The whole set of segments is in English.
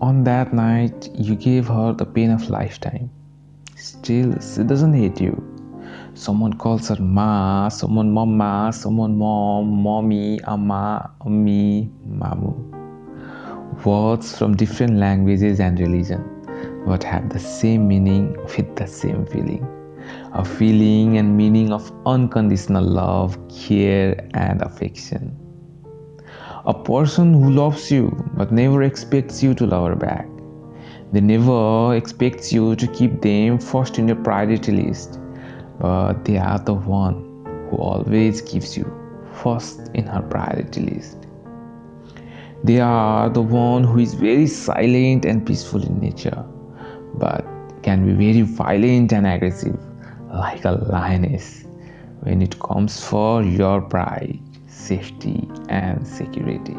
On that night, you gave her the pain of lifetime. Still, she doesn't hate you. Someone calls her Ma, someone Mama, someone Mom, Mommy, Amma, Ammi, Mamu. Words from different languages and religion, but have the same meaning with the same feeling. A feeling and meaning of unconditional love, care, and affection. A person who loves you but never expects you to love her back. They never expect you to keep them first in your priority list, but they are the one who always gives you first in her priority list. They are the one who is very silent and peaceful in nature, but can be very violent and aggressive, like a lioness, when it comes for your pride safety and security.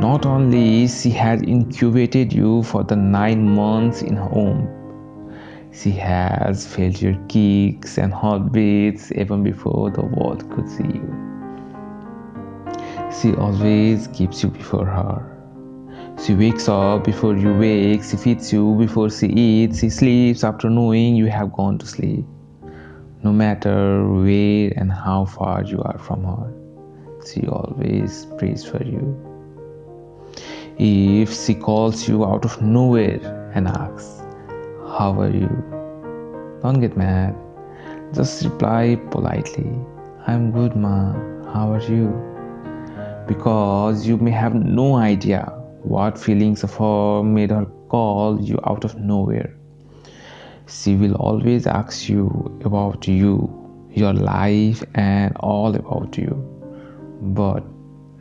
Not only she has incubated you for the nine months in home, she has felt your kicks and heartbeats even before the world could see you. She always keeps you before her. She wakes up before you wake, she feeds you before she eats, she sleeps after knowing you have gone to sleep no matter where and how far you are from her. She always prays for you. If she calls you out of nowhere and asks, How are you? Don't get mad. Just reply politely, I'm good, ma. How are you? Because you may have no idea what feelings of her made her call you out of nowhere she will always ask you about you, your life, and all about you, but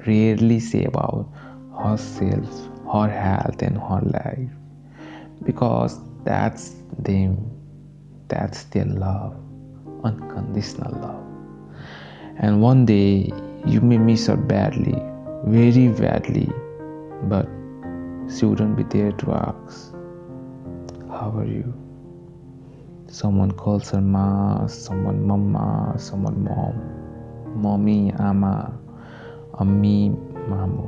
rarely say about herself, her health, and her life because that's them, that's their love, unconditional love. And one day you may miss her badly, very badly, but she wouldn't be there to ask, How are you? Someone calls her ma, someone mama, someone mom, mommy, ama, ammi, mamu.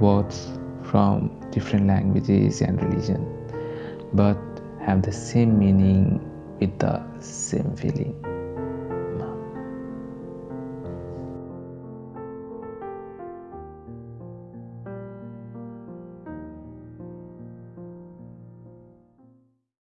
Words from different languages and religion, but have the same meaning with the same feeling.